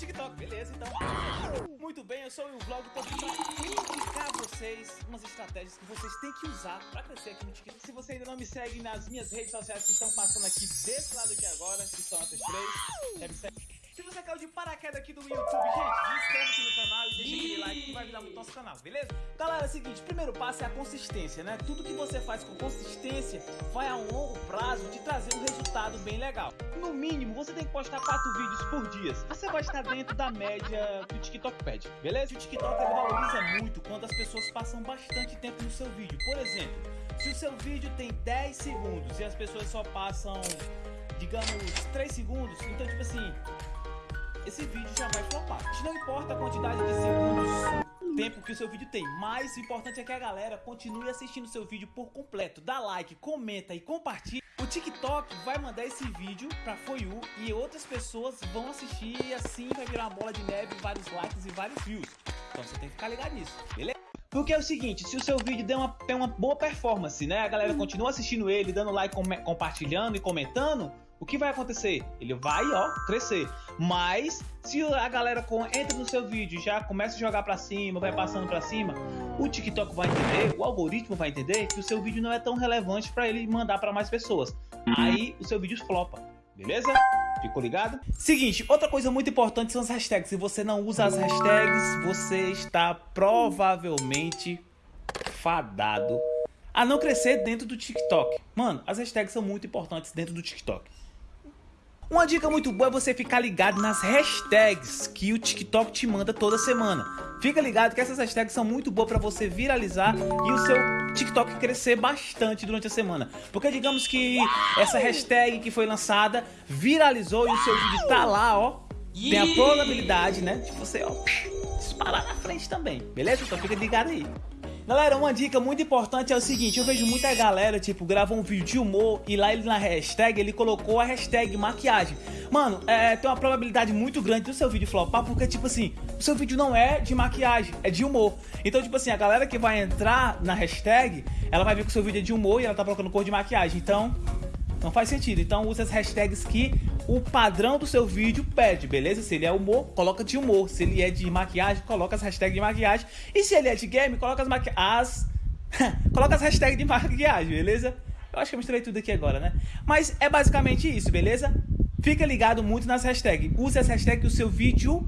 TikTok, beleza? Então, muito bem, eu sou o Vlog, tô aqui pra indicar a vocês umas estratégias que vocês têm que usar pra crescer aqui no TikTok. Se você ainda não me segue nas minhas redes sociais que estão passando aqui desse lado aqui agora, que são essas três, já me segue. Se você caiu de paraquedas aqui do YouTube, gente, se inscreve aqui no canal e deixa aquele like que vai ajudar muito o nosso canal, beleza? Galera, é o seguinte, primeiro passo é a consistência, né? Tudo que você faz com consistência vai a um longo prazo te trazer um resultado bem legal. No mínimo, você tem que postar 4 vídeos por dia. Você vai estar dentro da média que o TikTok pede, beleza? O TikTok ele valoriza muito quando as pessoas passam bastante tempo no seu vídeo. Por exemplo, se o seu vídeo tem 10 segundos e as pessoas só passam, digamos, 3 segundos, então tipo assim, esse vídeo já vai flopar. Não importa a quantidade de segundos, tempo que o seu vídeo tem, mas o importante é que a galera continue assistindo o seu vídeo por completo. Dá like, comenta e compartilha. O TikTok vai mandar esse vídeo pra For You e outras pessoas vão assistir e assim vai virar uma bola de neve, vários likes e vários views. Então você tem que ficar ligado nisso, beleza? Porque é o seguinte, se o seu vídeo der uma, tem uma boa performance, né? A galera continua assistindo ele, dando like, com, compartilhando e comentando, o que vai acontecer? Ele vai, ó, crescer. Mas, se a galera entra no seu vídeo e já começa a jogar pra cima, vai passando pra cima, o TikTok vai entender, o algoritmo vai entender que o seu vídeo não é tão relevante pra ele mandar pra mais pessoas. Aí, o seu vídeo flopa, beleza? Ficou ligado? Seguinte, outra coisa muito importante são as hashtags. Se você não usa as hashtags, você está provavelmente fadado a não crescer dentro do TikTok. Mano, as hashtags são muito importantes dentro do TikTok. Uma dica muito boa é você ficar ligado nas hashtags que o TikTok te manda toda semana. Fica ligado que essas hashtags são muito boas para você viralizar e o seu TikTok crescer bastante durante a semana. Porque digamos que essa hashtag que foi lançada viralizou e o seu vídeo tá lá, ó. Tem a probabilidade, né, de você, ó, disparar na frente também, beleza? Então fica ligado aí. Galera, uma dica muito importante é o seguinte, eu vejo muita galera, tipo, grava um vídeo de humor e lá ele na hashtag, ele colocou a hashtag maquiagem. Mano, é, tem uma probabilidade muito grande do seu vídeo flopar, porque, tipo assim, o seu vídeo não é de maquiagem, é de humor. Então, tipo assim, a galera que vai entrar na hashtag, ela vai ver que o seu vídeo é de humor e ela tá colocando cor de maquiagem. Então, não faz sentido. Então use as hashtags que o padrão do seu vídeo pede, beleza? Se ele é humor, coloca de humor. Se ele é de maquiagem, coloca as hashtags de maquiagem. E se ele é de game, coloca as maquiagens. Coloca as hashtags de maquiagem, beleza? Eu acho que eu misturei tudo aqui agora, né? Mas é basicamente isso, beleza? Fica ligado muito nas hashtags. Use as hashtags que o seu vídeo.